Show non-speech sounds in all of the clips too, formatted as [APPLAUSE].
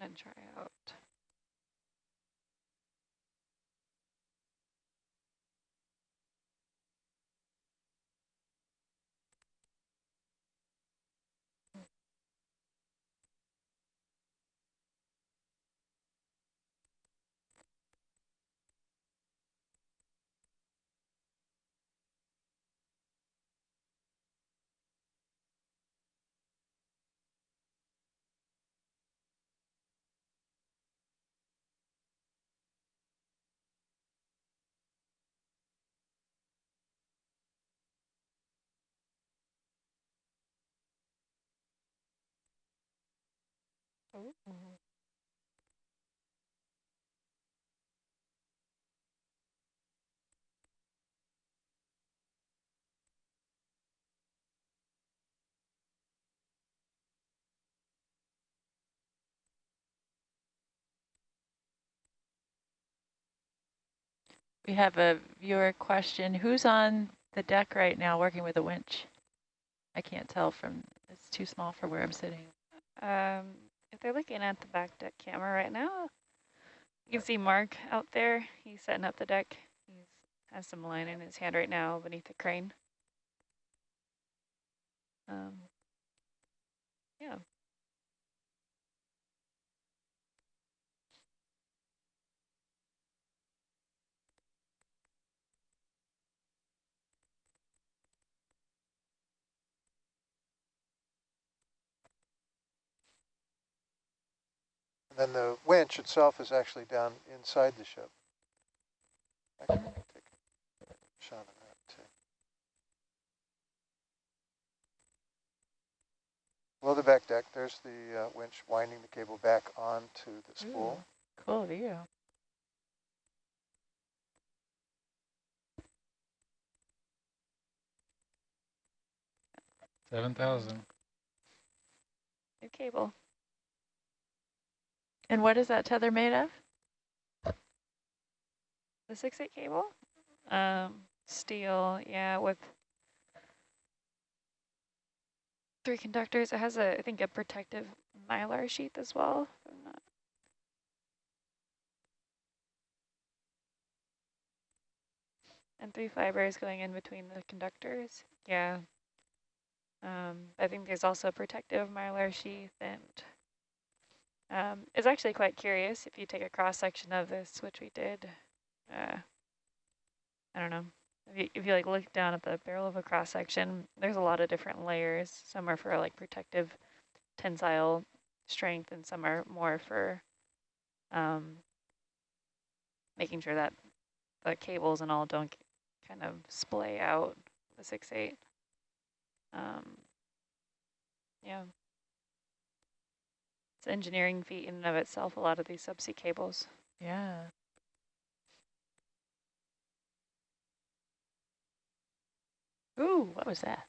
gonna try out. We have a viewer question. Who's on the deck right now working with a winch? I can't tell from, it's too small for where I'm sitting. Um, if they're looking at the back deck camera right now, you can see Mark out there. He's setting up the deck. He has some line in his hand right now beneath the crane. Um, yeah. And then the winch itself is actually down inside the ship. I can take a shot of that too. Below the back deck, there's the uh, winch winding the cable back onto the spool. Ooh, cool view. Seven thousand. New cable. And what is that tether made of? The 6-8 cable? Um, steel, yeah, with three conductors. It has, a, I think, a protective mylar sheath as well. And three fibers going in between the conductors. Yeah. Um, I think there's also a protective mylar sheath and um, it's actually quite curious if you take a cross section of this, which we did. Uh, I don't know. If you, if you like look down at the barrel of a cross section, there's a lot of different layers. Some are for like protective tensile strength, and some are more for um, making sure that the cables and all don't kind of splay out the six eight. Um, yeah engineering feat in and of itself, a lot of these subsea cables. Yeah. Ooh, what was that?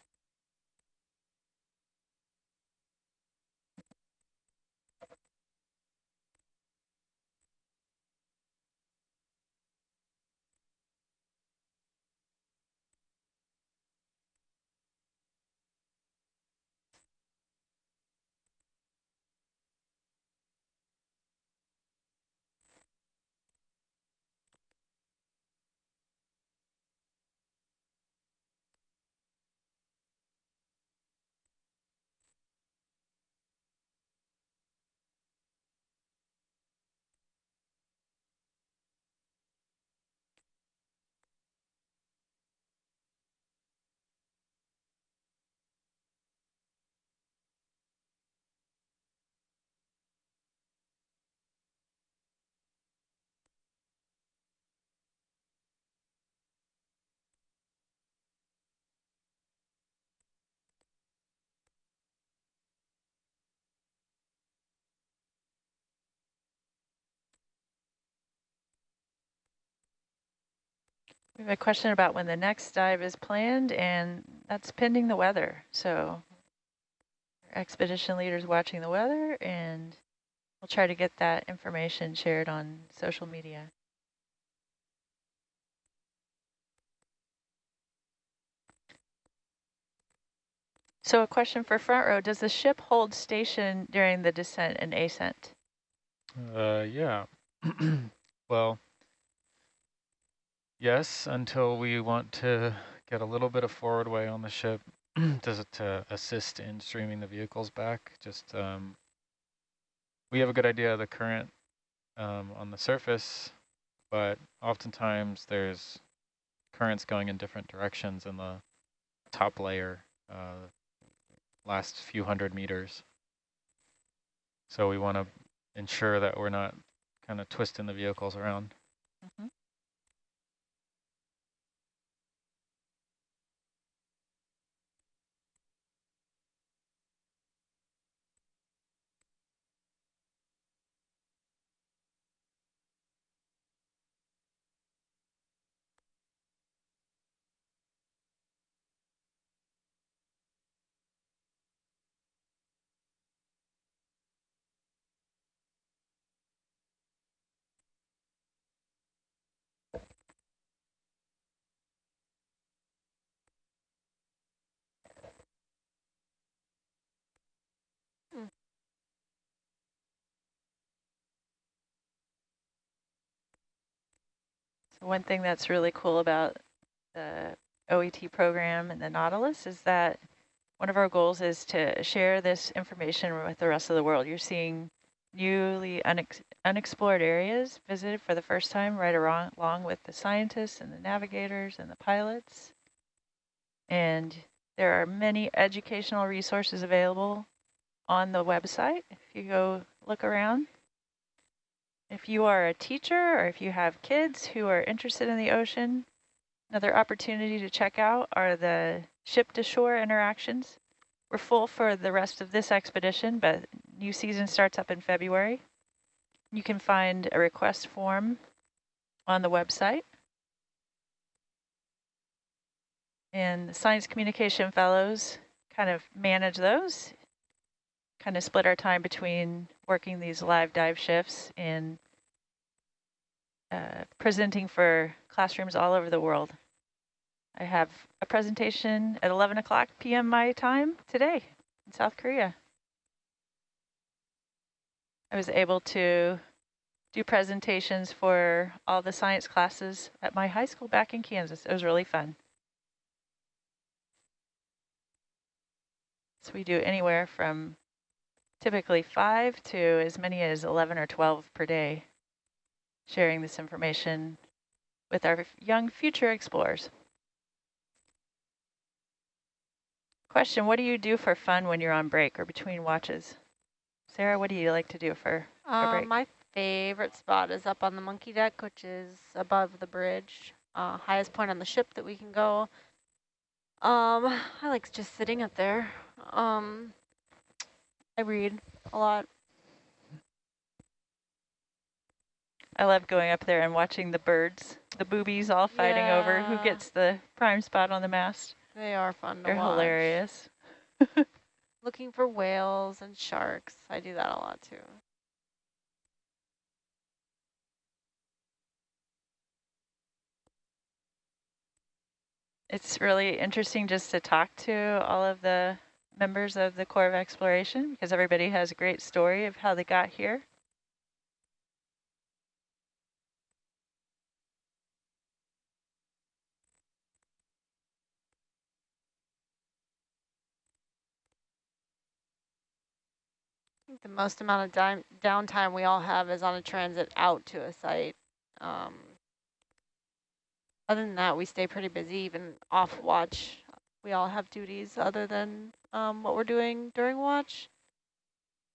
We have a question about when the next dive is planned, and that's pending the weather. So expedition leaders watching the weather, and we'll try to get that information shared on social media. So a question for front row, does the ship hold station during the descent and ascent? Uh, yeah. [CLEARS THROAT] well, yes, until we want to get a little bit of forward way on the ship. [CLEARS THROAT] Does it to assist in streaming the vehicles back? Just um, we have a good idea of the current um, on the surface, but oftentimes there's currents going in different directions in the top layer, uh, last few hundred meters. So we want to ensure that we're not kind of twisting the vehicles around. Mm -hmm. One thing that's really cool about the OET program and the Nautilus is that one of our goals is to share this information with the rest of the world. You're seeing newly unex unexplored areas visited for the first time right around, along with the scientists and the navigators and the pilots. And there are many educational resources available on the website if you go look around. If you are a teacher or if you have kids who are interested in the ocean, another opportunity to check out are the ship-to-shore interactions. We're full for the rest of this expedition, but new season starts up in February. You can find a request form on the website. And the Science Communication Fellows kind of manage those, kind of split our time between working these live dive shifts and uh, presenting for classrooms all over the world. I have a presentation at 11 o'clock p.m. my time today in South Korea. I was able to do presentations for all the science classes at my high school back in Kansas. It was really fun. So we do anywhere from typically five to as many as 11 or 12 per day, sharing this information with our young future explorers. Question, what do you do for fun when you're on break or between watches? Sarah, what do you like to do for um, a break? My favorite spot is up on the monkey deck, which is above the bridge, uh, highest point on the ship that we can go. Um, I like just sitting up there. Um, I read a lot. I love going up there and watching the birds, the boobies all fighting yeah. over who gets the prime spot on the mast. They are fun to They're watch. hilarious. [LAUGHS] Looking for whales and sharks. I do that a lot too. It's really interesting just to talk to all of the members of the Corps of Exploration because everybody has a great story of how they got here. the most amount of downtime we all have is on a transit out to a site. Um, other than that, we stay pretty busy, even off watch. We all have duties other than um, what we're doing during watch.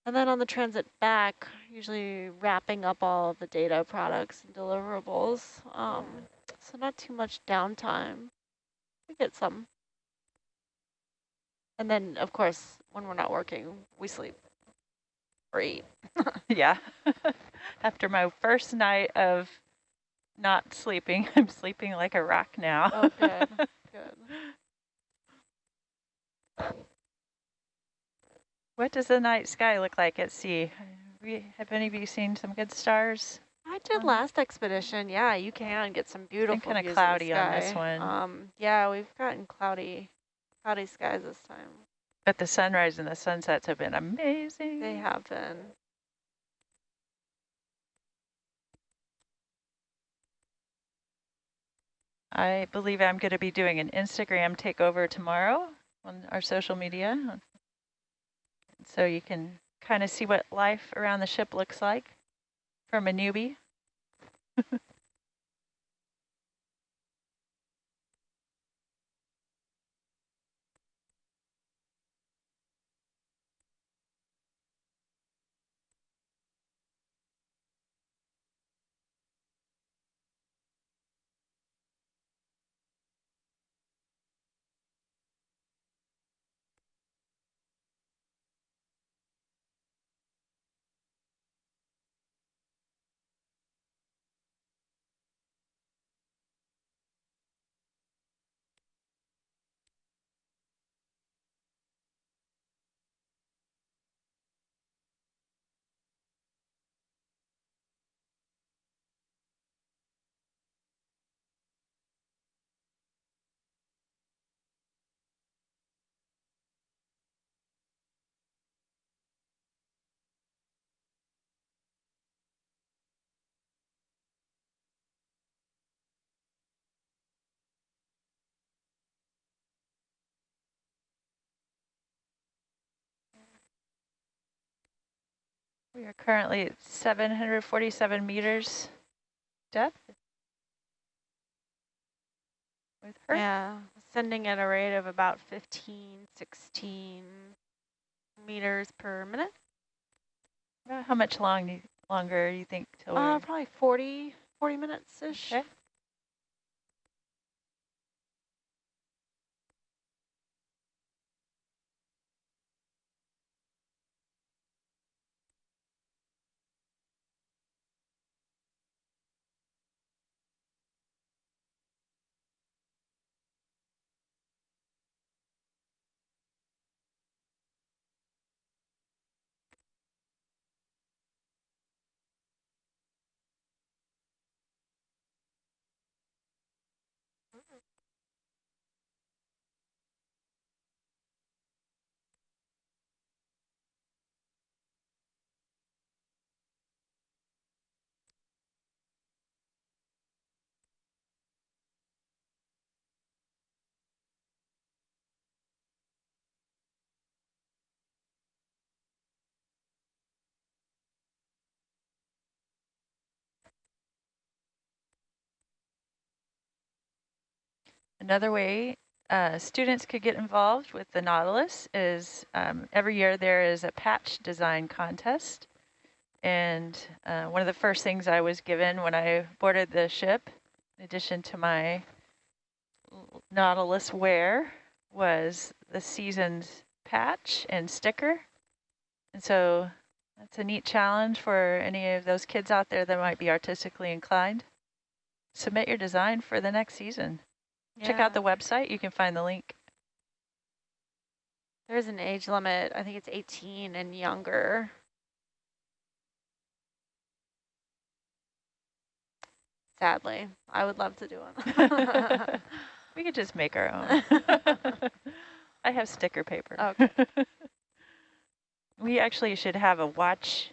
And then on the transit back, usually wrapping up all of the data products and deliverables. Um, so not too much downtime. We get some. And then, of course, when we're not working, we sleep great. [LAUGHS] yeah. [LAUGHS] After my first night of not sleeping, [LAUGHS] I'm sleeping like a rock now. Oh, good. good. What does the night sky look like at sea? Have any of you seen some good stars? I did um, last expedition. Yeah, you can get some beautiful. Kind of cloudy on this one. Um, yeah, we've gotten cloudy, cloudy skies this time. But the sunrise and the sunsets have been amazing. They have been. I believe I'm going to be doing an Instagram takeover tomorrow on our social media. So you can kind of see what life around the ship looks like from a newbie. [LAUGHS] We are currently at 747 meters depth. With her. Yeah, sending at a rate of about 15, 16 meters per minute. How much long do you, longer do you think till Uh, probably 40, 40 minutes-ish. Okay. Another way uh, students could get involved with the Nautilus is um, every year there is a patch design contest. And uh, one of the first things I was given when I boarded the ship, in addition to my Nautilus wear, was the season's patch and sticker. And so that's a neat challenge for any of those kids out there that might be artistically inclined. Submit your design for the next season. Check out the website. You can find the link. There's an age limit. I think it's 18 and younger. Sadly, I would love to do one. [LAUGHS] [LAUGHS] we could just make our own. [LAUGHS] I have sticker paper. Okay. we actually should have a watch.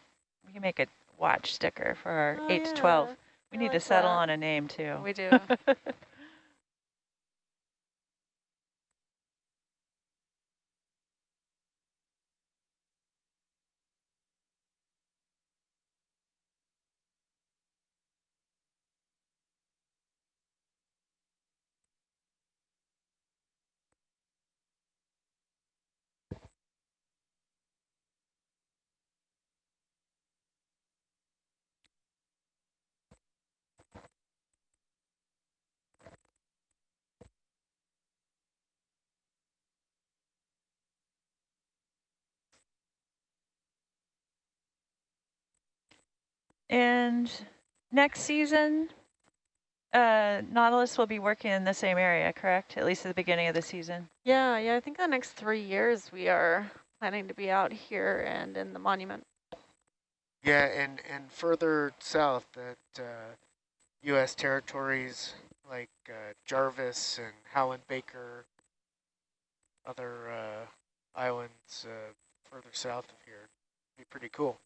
We can make a watch sticker for our Oh, 8 to 12. We I need to settle that. on a name too. We do. And next season, uh, Nautilus will be working in the same area, correct? At least at the beginning of the season. yeah, yeah. I think the next three years we are planning to be out here and in the monument. Yeah, and, and further south at uh, U.S. territories like uh, Jarvis and Howland Baker, other uh, islands uh, further south of here. Be pretty cool.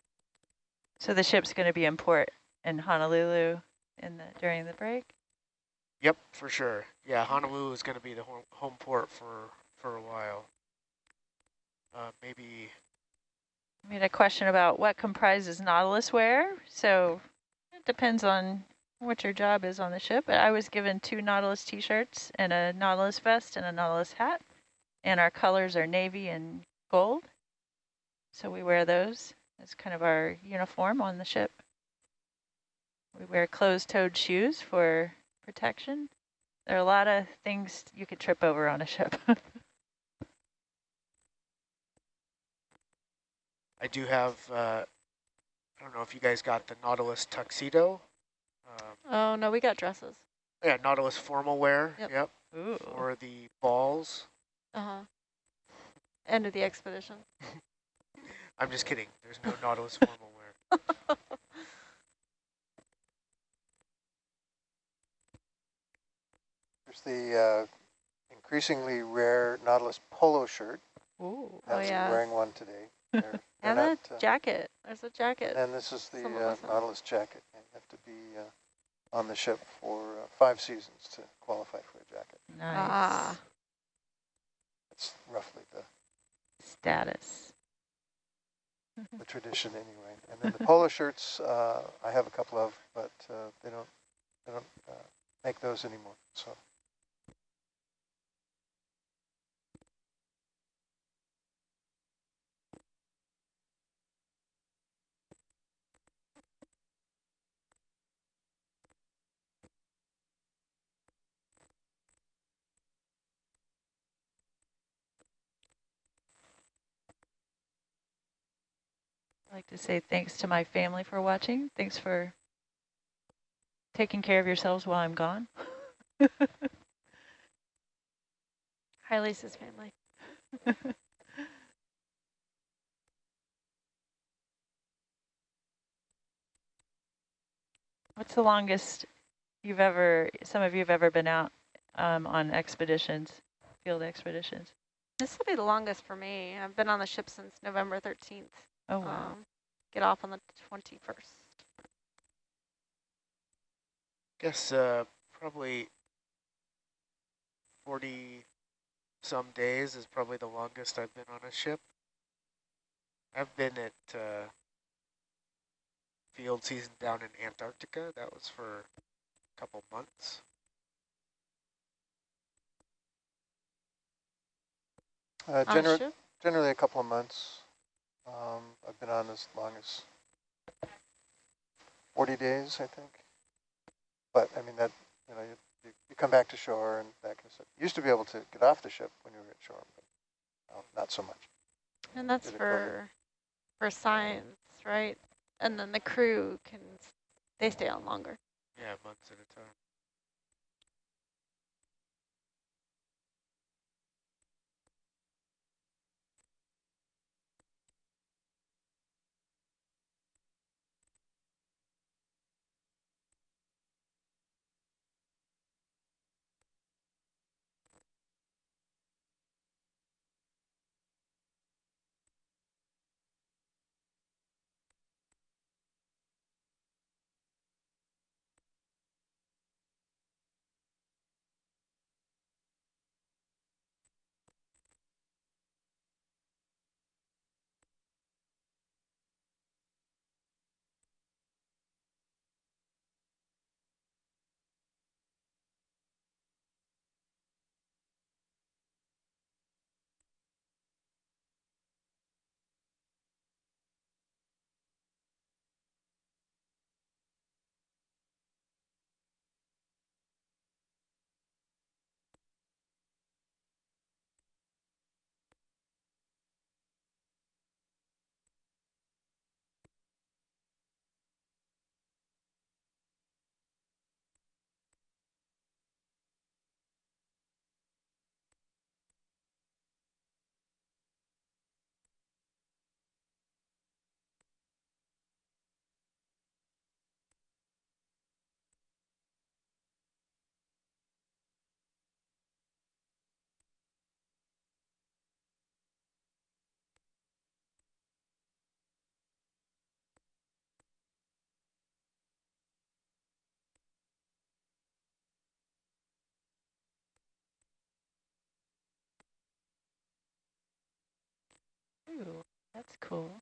So the ship's going to be in port in Honolulu in the during the break. Yep, for sure. Yeah, Honolulu is going to be the home, home port for, for a while. Uh, maybe, I had a question about what comprises Nautilus wear. So it depends on what your job is on the ship. But I was given two Nautilus t-shirts and a Nautilus vest and a Nautilus hat. And our colors are navy and gold. So we wear those as kind of our uniform on the ship. We wear closed-toed shoes for protection. There are a lot of things you could trip over on a ship. [LAUGHS] I do have, uh, I don't know if you guys got the Nautilus tuxedo. Um, Oh, no, we got dresses. yeah, Nautilus formal wear. Yep. Yep. Ooh. For the balls. Uh-huh. End of the expedition. [LAUGHS] I'm just kidding. There's no Nautilus formal wear. [LAUGHS] There's the uh, increasingly rare Nautilus polo shirt. Ooh. Oh, Nancy yeah. wearing one today. [LAUGHS] They're, they're And a not, uh, jacket. There's a jacket. and this is the uh. Nautilus jacket. You have to be uh, on the ship for uh, five seasons to qualify for a jacket. Nice. Ah. That's roughly the, Status. The tradition anyway. And then the polo shirts, uh, I have a couple of, but uh, they don't they don't uh, make those anymore. So I'd like to say thanks to my family for watching. Thanks for taking care of yourselves while I'm gone. [LAUGHS] Hi, Lisa's family. [LAUGHS] What's the longest you've ever, some of you have ever been out um, on expeditions, field expeditions? This will be the longest for me. I've been on the ship since November 13th. Oh, wow. Um, get off on the 21st. Guess uh, probably 40 some days is probably the longest I've been on a ship. I've been at uh, field season down in Antarctica. That was for a couple months. uh, On a gener generally a couple of months. Um, I've been on as long as 40 days, I think. But I mean that you know you, you, you come back to shore and that kind of stuff. You used to be able to get off the ship when you were at shore, but now not so much. And that's Did it cover- for for science, right? And then the crew can, they stay on longer. Yeah, months at a time. Ooh, that's cool.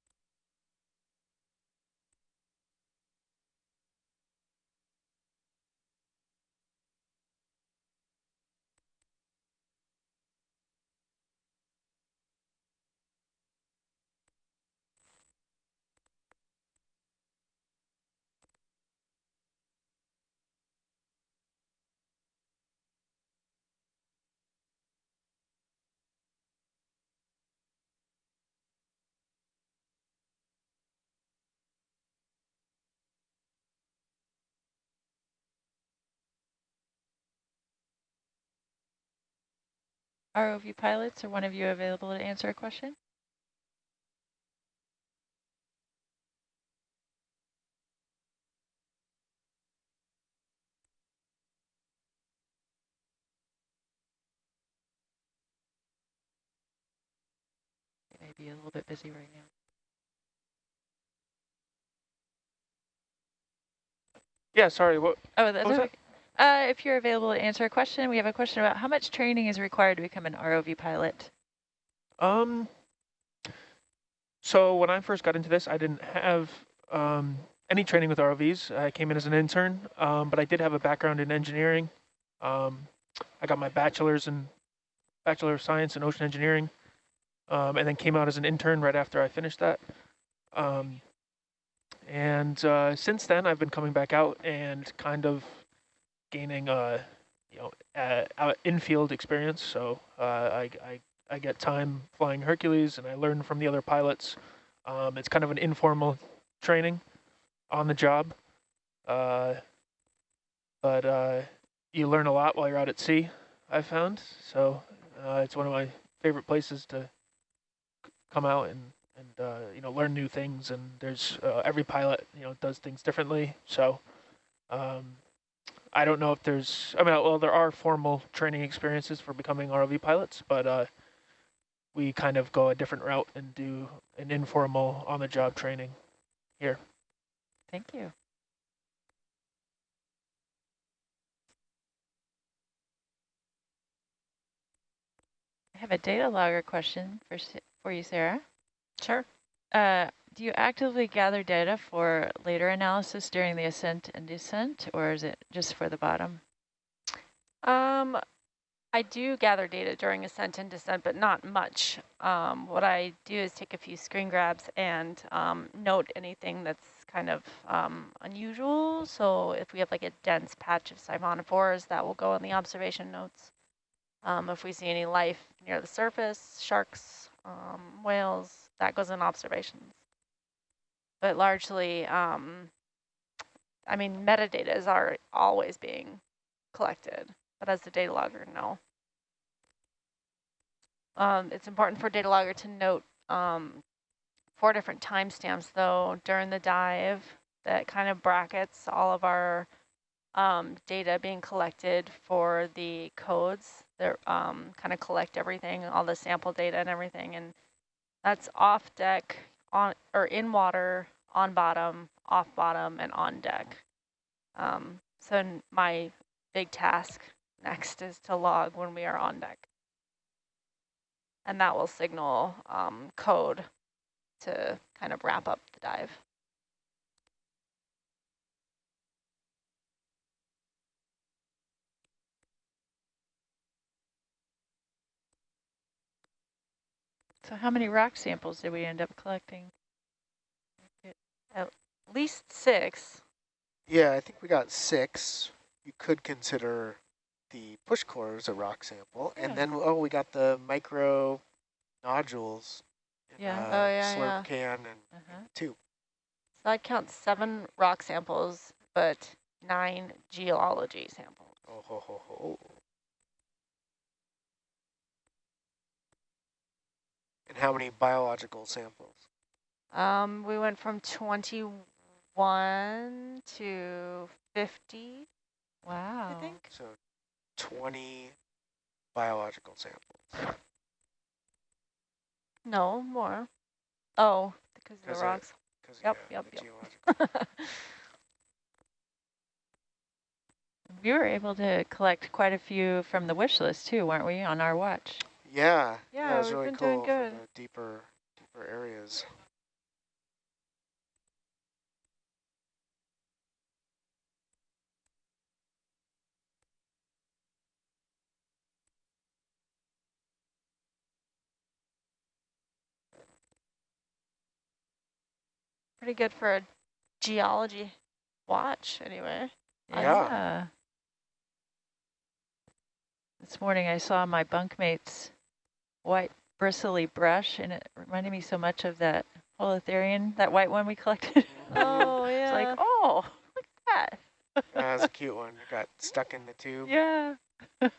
ROV pilots, are one of you available to answer a question? They may be a little bit busy right now. Yeah, sorry, what, Oh, that's was that? okay. Uh, if you're available to answer a question, we have a question about how much training is required to become an ROV pilot? um, so when I first got into this, I didn't have um, any training with ROVs. I came in as an intern, um, but I did have a background in engineering. Um, I got my bachelor's in Bachelor of Science in Ocean Engineering, um, and then came out as an intern right after I finished that. Um, and uh, since then, I've been coming back out and kind of gaining, uh, you know, uh, infield experience. So uh, I, I I get time flying Hercules, and I learn from the other pilots. Um, it's kind of an informal training on the job, uh, but uh, you learn a lot while you're out at sea. I've found so uh, it's one of my favorite places to come out and and uh, you know learn new things. And there's uh, every pilot you know does things differently. So um, I don't know if there's I mean well there are formal training experiences for becoming ROV pilots, but uh, we kind of go a different route and do an informal on the job training here. Thank you. I have a data logger question for, for you, Sarah. Sure. Uh, do you actively gather data for later analysis during the ascent and descent, or is it just for the bottom? Um, I do gather data during ascent and descent, but not much. Um, what I do is take a few screen grabs and um, note anything that's kind of um, unusual. So if we have like a dense patch of siphonophores, that will go in the observation notes. Um, if we see any life near the surface, sharks, um, whales, that goes in observations. But largely, um, I mean, metadata is are always being collected, but as the data logger, no. Um, it's important for data logger to note um, four different timestamps, though, during the dive that kind of brackets all of our um, data being collected for the codes that um, kind of collect everything, all the sample data and everything. And that's off deck, on or in water, on bottom, off bottom, and on deck. Um, so my big task next is to log when we are on deck. And that will signal um, code to kind of wrap up the dive. So how many rock samples did we end up collecting? At least six. Yeah, I think we got six. You could consider the push core as a rock sample. Yeah. And then, oh, we got the micro nodules in Yeah. uh, Oh, yeah, slurp yeah. can and Uh-huh. two. So I'd count seven rock samples, but nine geology samples. Oh, ho, ho, ho. And how many biological samples? Um, we went from 21 to 50, Wow. I think. So 20 biological samples. No, more. Oh, because of Because the of- Yep, yeah, yep, yep. [LAUGHS] We were able to collect quite a few from the wish list too, weren't we, on our watch? Yeah, Yeah, it was we've really been cool doing for good. the deeper, deeper areas. Pretty good for a geology watch, anyway. Yeah. This morning I saw my bunkmate's white bristly brush and it reminded me so much of that holothurian, that white one we [LAUGHS] collected. Oh, It's yeah. like, oh, look at that. That was a cute one. It got stuck in the tube. [LAUGHS] Yeah. [LAUGHS]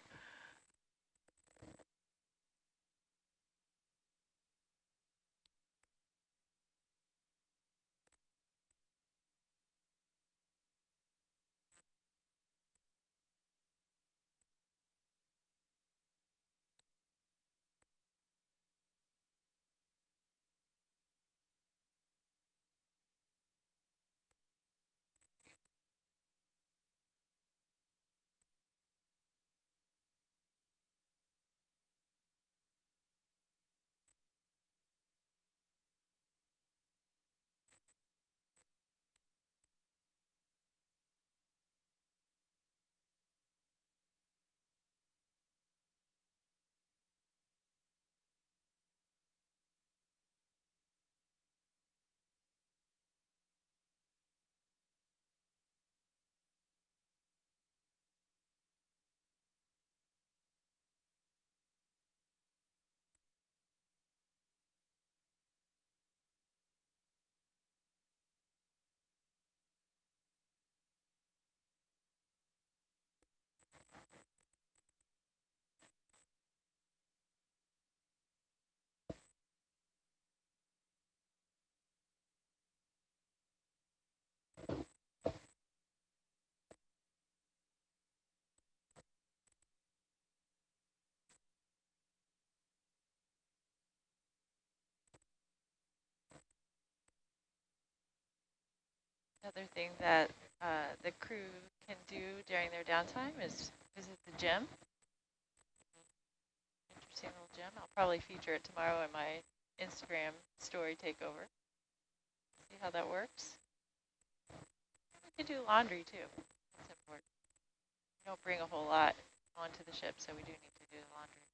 Another thing that uh, the crew can do during their downtime is visit the gym. Interesting little gym. I'll probably feature it tomorrow in my Instagram story takeover. See how that works. We could do laundry too. That's important. We don't bring a whole lot onto the ship, so we do need to do the laundry.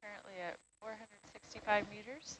Currently at 465 meters.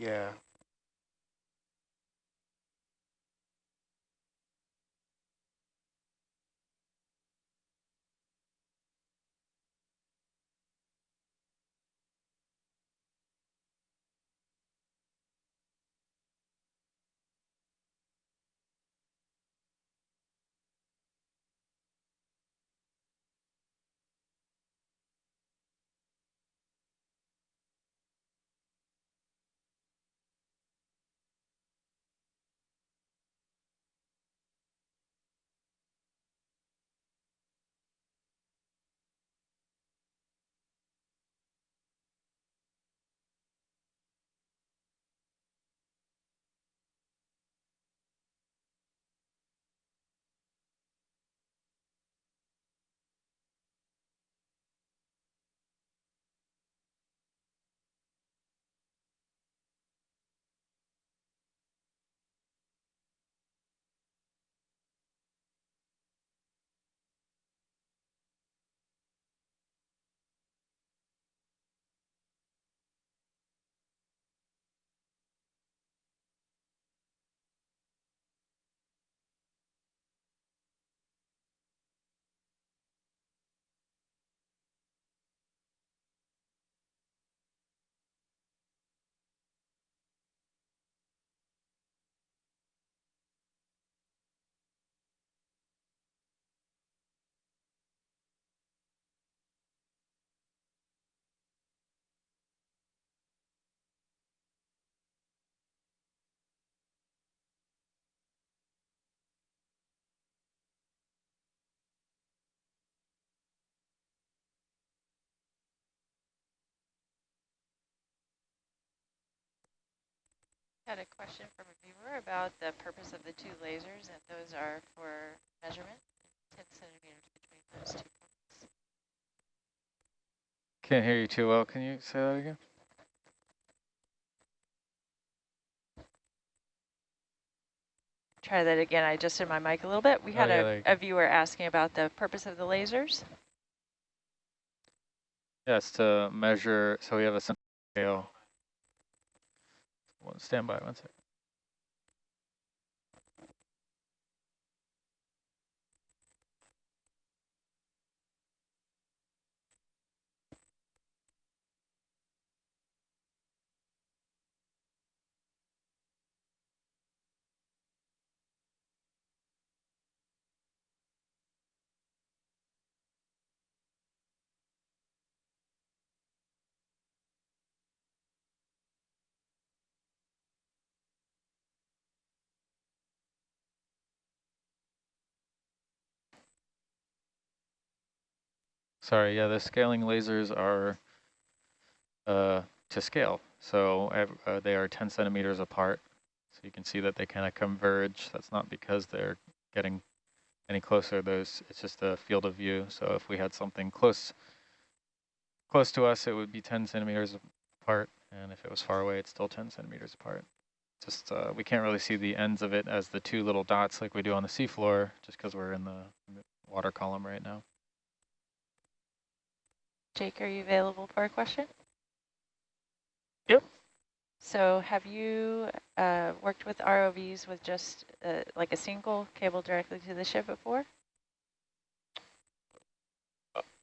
Yeah. Had a question from a viewer about the purpose of the two lasers, and those are for measurement, 10 centimeters between those two points. Can't hear you too well. Can you say that again? Try that again. I adjusted my mic a little bit. We Oh, had yeah, a, a viewer asking about the purpose of the lasers. Yes, to measure, so we have a scale. Stand by one second. Sorry, yeah, the scaling lasers are uh, to scale. So uh, they are 10 centimeters apart. So you can see that they kind of converge. That's not because they're getting any closer. Those It's just a field of view. So if we had something close close to us, it would be 10 centimeters apart. And if it was far away, it's still 10 centimeters apart. Just uh, we can't really see the ends of it as the two little dots like we do on the seafloor, just because we're in the water column right now. Jake, are you available for a question? Yep. So have you uh, worked with ROVs with just uh, like a single cable directly to the ship before?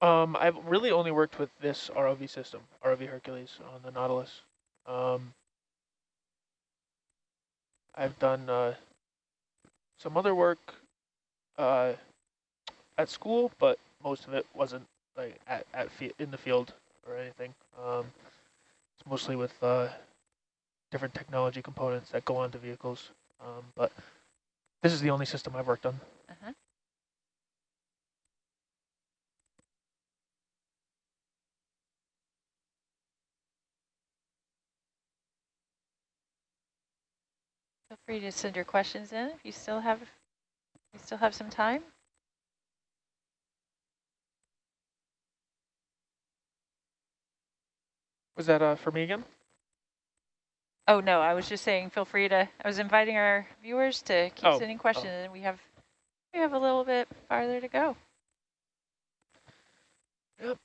Um, I've really only worked with this ROV system, ROV Hercules on the Nautilus. Um, I've done uh, some other work uh, at school, but most of it wasn't like at, at in the field or anything. Um, it's mostly with uh, different technology components that go onto vehicles. Um, but this is the only system I've worked on. Uh -huh. Feel free to send your questions in if you still have you still have some time. Was that uh, for me again? Oh, no, I was just saying feel free to, I was inviting our viewers to keep Oh, sending questions and we have, we have a little bit farther to go. Yep.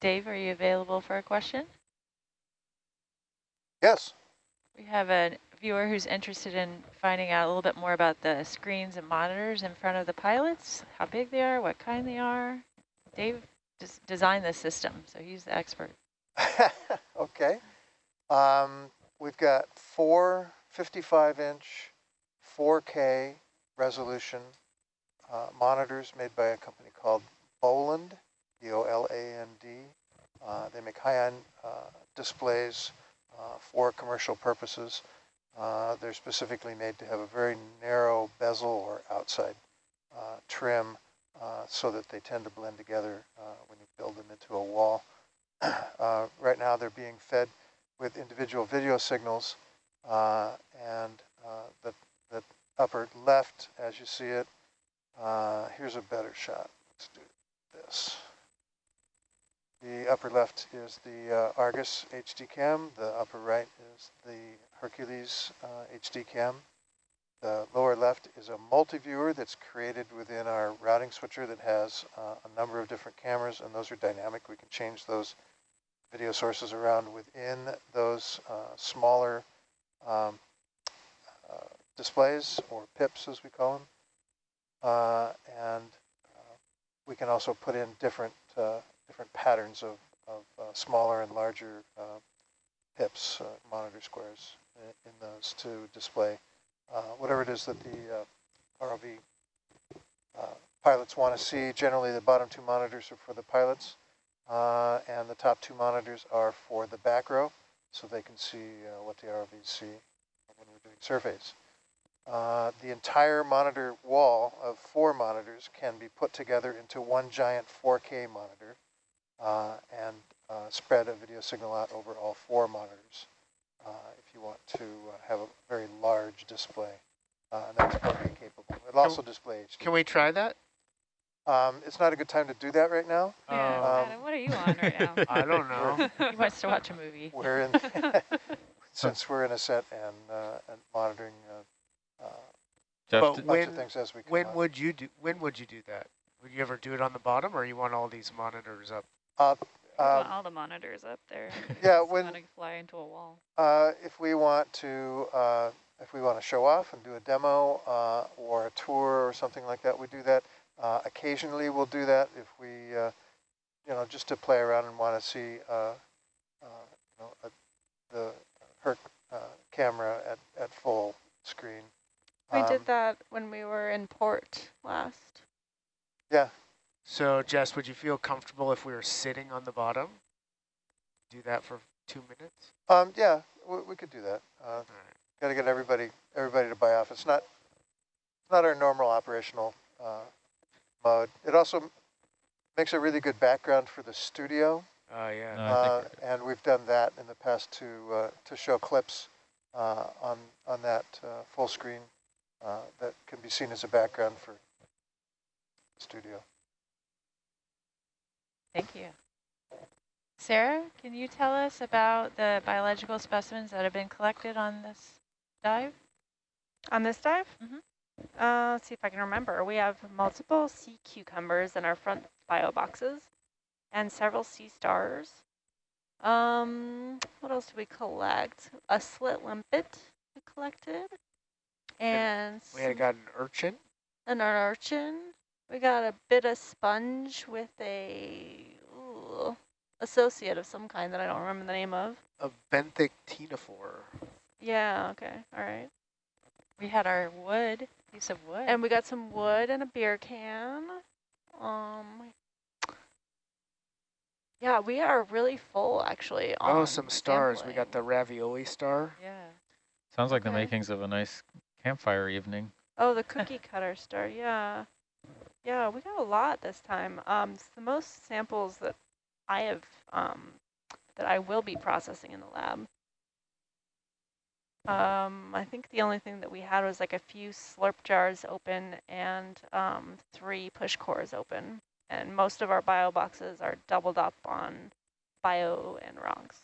Dave, are you available for a question? Yes. We have a viewer who's interested in finding out a little bit more about the screens and monitors in front of the pilots, how big they are, what kind they are. Dave des designed this system, so he's the expert. [LAUGHS] okay. Um, we've got four 55-inch 4K resolution uh, monitors made by a company called Boland, B-O-L-A-N-D. Uh, they make high-end uh, displays uh, for commercial purposes. Uh, they're specifically made to have a very narrow bezel or outside uh, trim so that they tend to blend together when you build them into a wall. [CLEARS THROAT] right now they're being fed with individual video signals and the, the upper left, as you see it, here's a better shot. Let's do this. The upper left is the uh, Argus HD cam. The upper right is the Hercules uh, HD cam. The lower left is a multi-viewer that's created within our routing switcher that has uh, a number of different cameras, and those are dynamic. We can change those video sources around within those uh, smaller um, uh, displays, or PIPs as we call them. Uh, and we can also put in different different patterns of, of uh, smaller and larger uh, pips, uh, monitor squares in, those to display uh, whatever it is that the uh, ROV pilots want to see. Generally, the bottom two monitors are for the pilots, and the top two monitors are for the back row, so they can see what the ROVs see when we're doing surveys. Uh, the entire monitor wall of four monitors can be put together into one giant 4K monitor and uh, spread a video signal out over all four monitors uh, if you want to have a very large display. and that's 4K capable. It'll also display HD. Can we try that? Um, it's not a good time to do that right now. Yeah, Um, Adam, what are you on right now? [LAUGHS] I don't know. [LAUGHS] He wants to watch a movie. We're in, [LAUGHS] since we're in a set and, uh, and monitoring uh, uh, Jeff, But a bunch When- of things as we come When out. would you do? When would you do that? Would you ever do it on the bottom, or you want all these monitors up? Uh, um, all the monitors up there. [LAUGHS] Yeah, when- wanna fly into a wall. Uh, if we want to, uh, if we want to show off and do a demo uh, or a tour or something like that, we do that. Uh, occasionally, we'll do that if we, uh, you know, just to play around and want to see, uh, uh, you know, a, the Herc uh, camera at, at full screen. We Um, did that when we were in port last. Yeah, So, Jess, would you feel comfortable if we were sitting on the bottom? Do that for two minutes. um, yeah, we, we could do that. Uh, All right. Got to get everybody, everybody to buy off. It's not, it's not our normal operational uh, mode. It also makes a really good background for the studio, Oh yeah. No, uh, and we've done that in the past to uh, to show clips uh, on on that uh, full screen uh, that can be seen as a background for the studio. Thank you. Sarah, can you tell us about the biological specimens that have been collected on this dive? On this dive? Mhm. Uh, let's see if I can remember. We have multiple sea cucumbers in our front bio boxes and several sea stars. Um, what else did we collect? A slit limpet we collected. And we had got an urchin. an urchin. We got a bit of sponge with a ooh, associate of some kind that I don't remember the name of. A benthic ctenophore. Yeah, okay, all right. We had our wood, piece of wood. And we got some wood and a beer can. Um, yeah, we are really full actually. Oh, some stars. We got the ravioli star. yeah. sounds like the makings of a nice campfire evening. Oh, the cookie cutter star. Yeah, yeah, we got a lot this time. Um, it's the most samples that I have um that I will be processing in the lab. Um, I think the only thing that we had was like a few slurp jars open and um, three push cores open. And most of our bio boxes are doubled up on bio and rocks.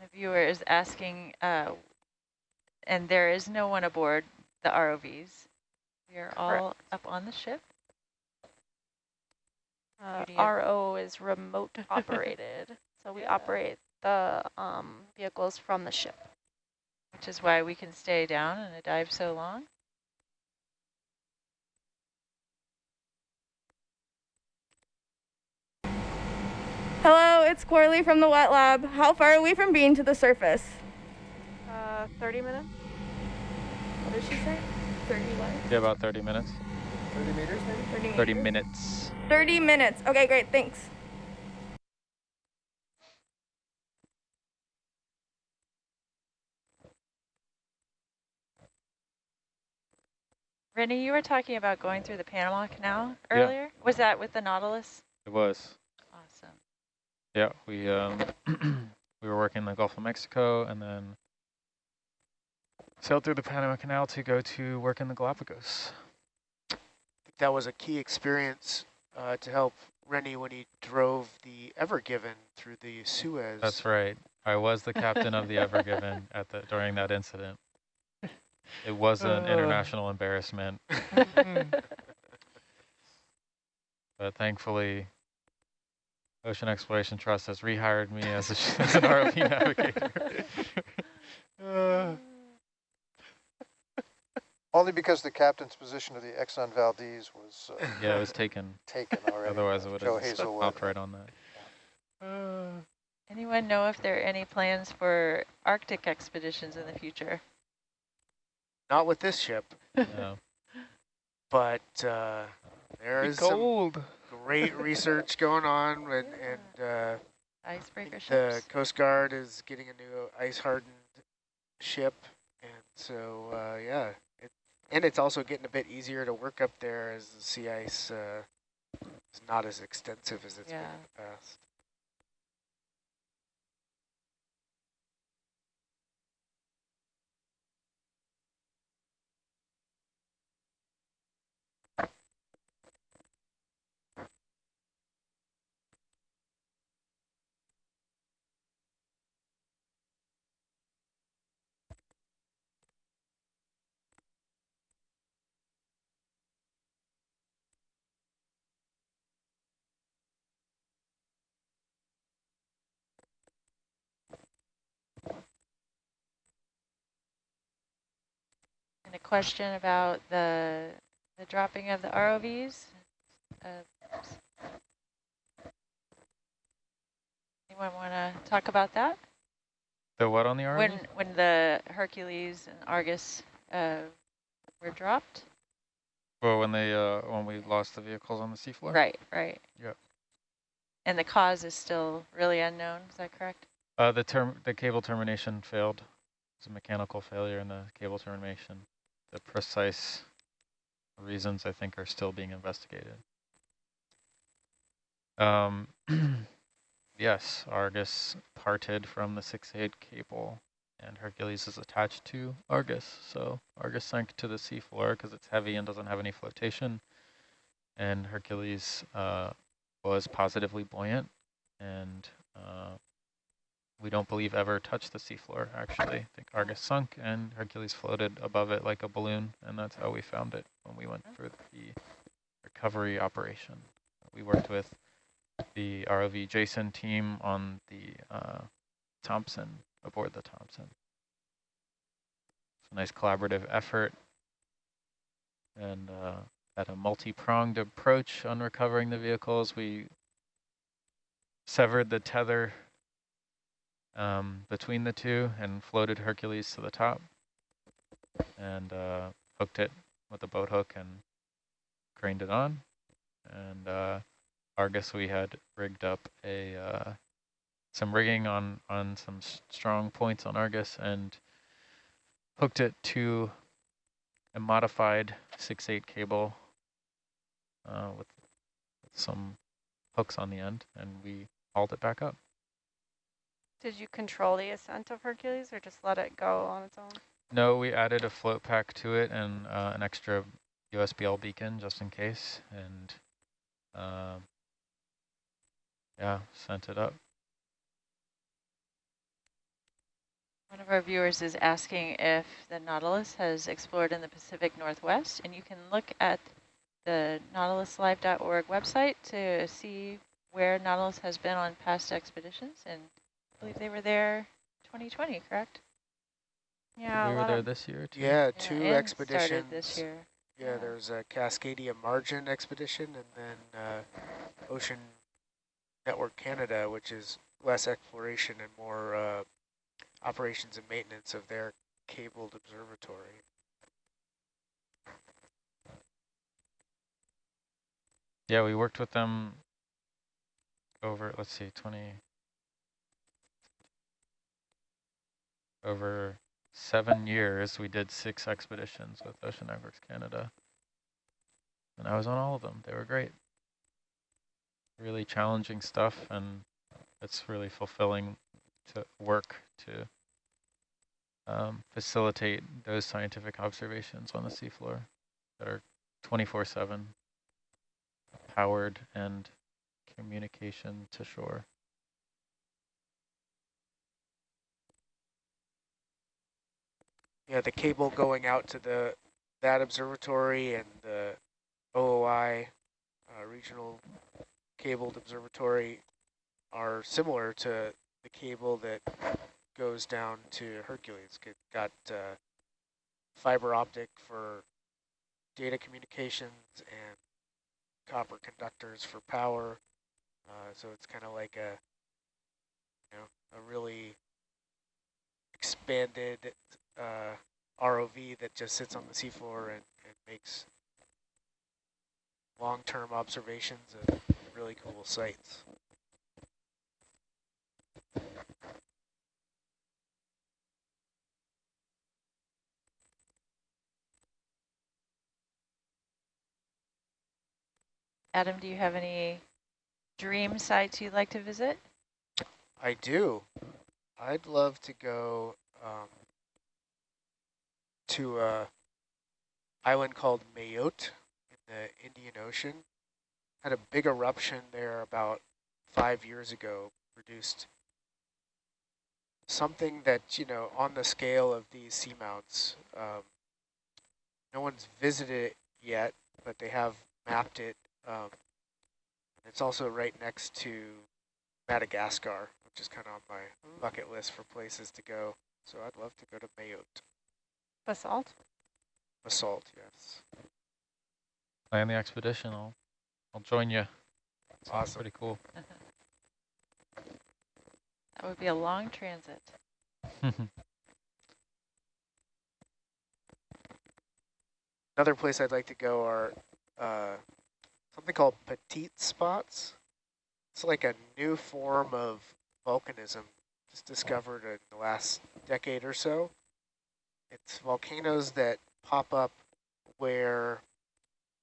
The viewer is asking, uh, and there is no one aboard the ROVs. We are all up on the ship. Uh, Beauty RO is remote [LAUGHS] operated. So we Yeah. operate the um, vehicles from the ship. Which is why we can stay down in a dive so long. Hello, it's Corley from the wet lab. How far are we from being to the surface? Uh, 30 minutes? What did she say? 30 what? Yeah, about 30 minutes. 30 meters maybe? 30 30 meters? minutes. 30 minutes. Okay, great. Thanks. Rennie, you were talking about going through the Panama Canal Yeah. earlier. Was that with the Nautilus? It was. Awesome. Yeah, we um [CLEARS THROAT] we were working in the Gulf of Mexico and then sailed through the Panama Canal to go to work in the Galapagos. I think that was a key experience uh, to help Rennie when he drove the Ever Given through the Suez. That's right. I was the captain of the [LAUGHS] Ever Given at the during that incident. It was an Uh. international embarrassment, [LAUGHS] but thankfully, Ocean Exploration Trust has rehired me as, a, [LAUGHS] as an ROV navigator. Only because the captain's position of the Exxon Valdez was uh, [LAUGHS] yeah, it was taken. taken already. Otherwise, it would Joe have just Hazelwood. popped right on that. Uh, Anyone know if there are any plans for Arctic expeditions in the future? Not with this ship, [LAUGHS] No. but uh, there be is some cold. great research going on, [LAUGHS] and, and uh, Icebreaker ships. the? Coast Guard is getting a new ice-hardened ship, and so uh, yeah, it, and it's also getting a bit easier to work up there as the sea ice uh, is not as extensive as it's been in the past. A question about the the dropping of the ROVs. Uh, anyone want to talk about that? The what on the ROV? When when the Hercules and Argus uh, were dropped? well, when they uh, when we lost the vehicles on the seafloor. Right, right. Yep. And the cause is still really unknown. Is that correct? Uh, the term the cable termination failed. It's a mechanical failure in the cable termination. The precise reasons I think are still being investigated. Um, [CLEARS THROAT] yes, Argus parted from the 6-8 cable and Hercules is attached to Argus. So Argus sank to the seafloor because it's heavy and doesn't have any flotation. And Hercules uh, was positively buoyant and uh, we don't believe ever touched the seafloor, actually. I think Argus sunk and Hercules floated above it like a balloon, and that's how we found it when we went for the recovery operation. We worked with the ROV Jason team on the uh, Thompson, aboard the Thompson. It's a nice collaborative effort and uh, had a multi-pronged approach on recovering the vehicles. We severed the tether um, between the two and floated Hercules to the top and uh, hooked it with a boat hook and craned it on. And uh, Argus, we had rigged up a uh, some rigging on on some strong points on Argus and hooked it to a modified 6/8 cable uh, with, with some hooks on the end, and we hauled it back up. Did you control the ascent of Hercules or just let it go on its own? No, we added a float pack to it and uh, an extra USBL beacon just in case, and uh, yeah, sent it up. One of our viewers is asking if the Nautilus has explored in the Pacific Northwest, and you can look at the nautiluslive.org website to see where Nautilus has been on past expeditions. And I believe they were there 2020, correct? Yeah, we were there this year too. Yeah, Yeah, two and started expeditions. this year. Yeah, Yeah. there's a Cascadia Margin expedition and then uh, Ocean Network Canada, which is less exploration and more uh, operations and maintenance of their cabled observatory. Yeah, we worked with them over, let's see, 20, over seven years, we did six expeditions with Ocean Networks Canada. And I was on all of them. They were great. Really challenging stuff, and it's really fulfilling to work to um, facilitate those scientific observations on the seafloor that are 24-7 powered and communication to shore. Yeah, the cable going out to the that observatory and the OOI uh, regional cabled observatory are similar to the cable that goes down to Hercules. It got uh, fiber optic for data communications and copper conductors for power. Uh, so it's kind of like a, you know, a really expanded uh, ROV that just sits on the seafloor and, and makes long-term observations of really cool sites. Adam, do you have any dream sites you'd like to visit? I do. I'd love to go um, to a island called Mayotte in the Indian Ocean. Had a big eruption there about five years ago, produced something that, you know, on the scale of these seamounts, um, no one's visited it yet, but they have mapped it. Um, it's also right next to Madagascar, which is kind of on my bucket list for places to go. So I'd love to go to Mayotte. Basalt? Basalt, yes. Plan the expedition. I'll, I'll join you. Sounds Awesome. pretty cool. [LAUGHS] That would be a long transit. [LAUGHS] Another place I'd like to go are uh, something called petite spots. It's like a new form of volcanism just discovered in the last decade or so. It's volcanoes that pop up where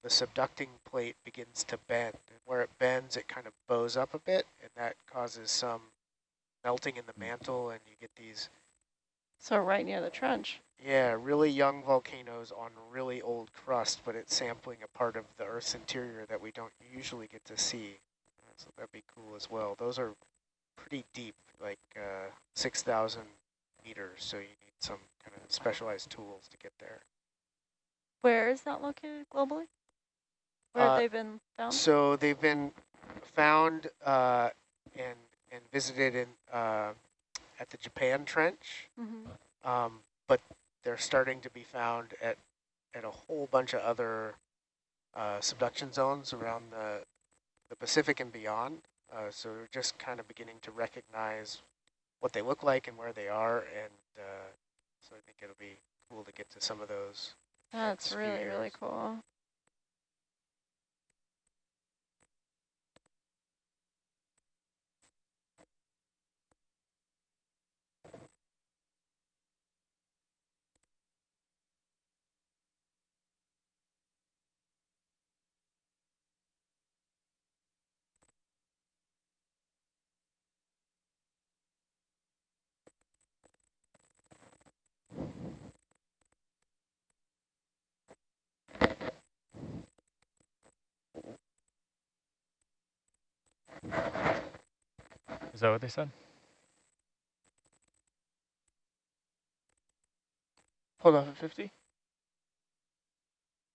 the subducting plate begins to bend. And where it bends, it kind of bows up a bit, and that causes some melting in the mantle, and you get these So right near the trench. yeah, really young volcanoes on really old crust, but it's sampling a part of the Earth's interior that we don't usually get to see. So that'd be cool as well. Those are pretty deep, like uh, 6,000 meters, so you need some kind of specialized tools to get there. Where is that located globally? Where Uh, have they been found? So they've been found uh, and and visited in uh, at the Japan Trench, Mhm. um, but they're starting to be found at at a whole bunch of other uh, subduction zones around the the Pacific and beyond. Uh, so we're just kind of beginning to recognize what they look like and where they are, and uh, so I think it'll be cool to get to some of those. That's really, really cool. Is that what they said? Hold off at 50.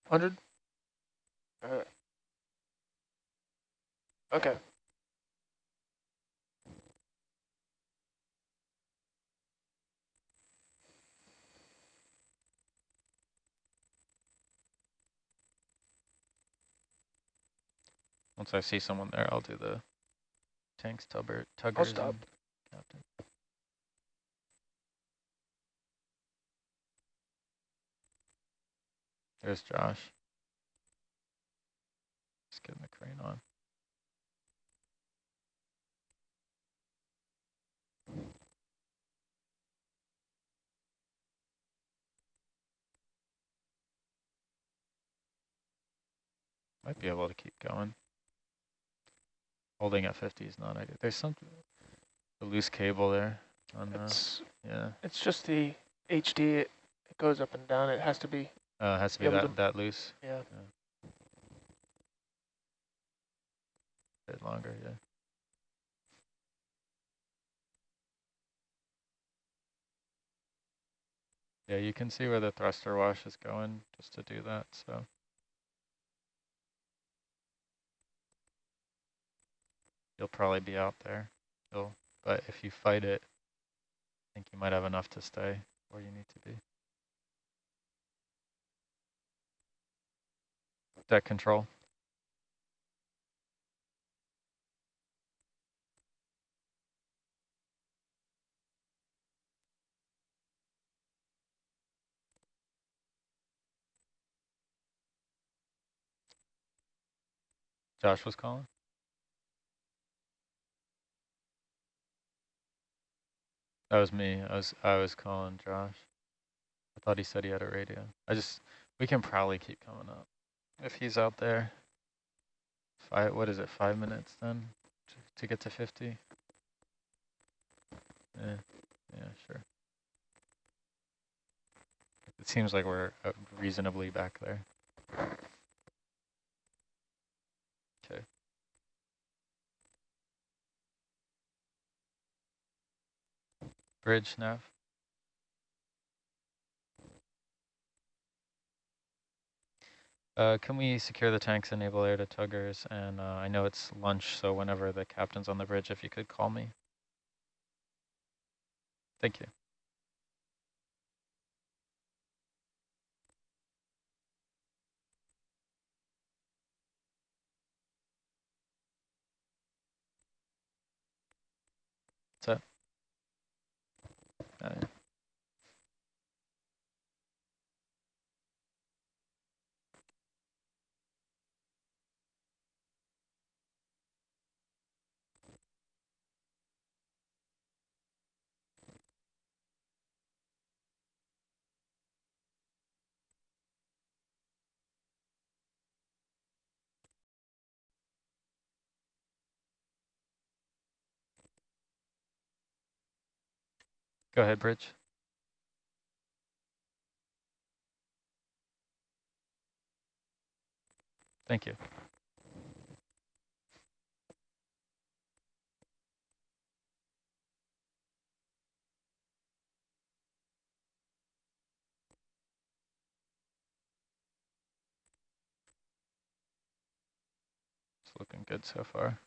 100. Uh, Okay. Once I see someone there, I'll do the tanks, tubber, tuggers. I'll stop. Captain. There's Josh. Just getting the crane on. Might be able to keep going. Holding at 50 is not ideal. There's some a loose cable there. On the, It's yeah, it's just the HD. It, it goes up and down. It has to be. uh, it has to be that to- that loose. Yeah. bit longer, yeah. Yeah, you can see where the thruster wash is going just to do that, so. You'll probably be out there, you'll, but if you fight it, I think you might have enough to stay where you need to be. Deck control. Josh was calling? That was me. I was I was calling Josh. I thought he said he had a radio. I just we can probably keep coming up if he's out there. Five. What is it? Five minutes then to, to get to fifty. Yeah. Yeah. Sure. It seems like we're uh, reasonably back there. Okay. Bridge nav. Uh, can we secure the tanks, enable air to tuggers, and uh, I know it's lunch, so whenever the captain's on the bridge, if you could call me. Thank you. What's that? Uh, Go ahead, Bridge. Thank you. It's looking good so far.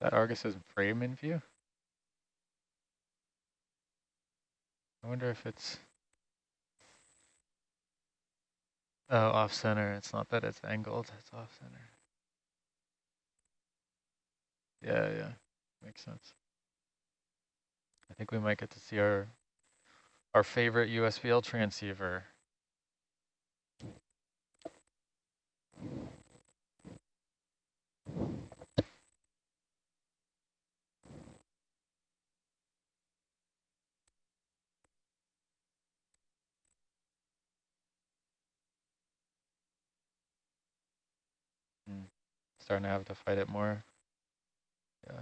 That Argus's frame in view? I wonder if it's oh off center. It's not that it's angled, it's off center. Yeah, yeah. Makes sense. I think we might get to see our our favorite USBL transceiver. Hmm. Starting to have to fight it more. Yeah.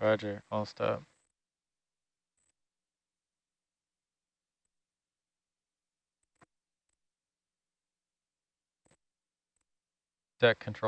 Roger, I'll stop. Deck control.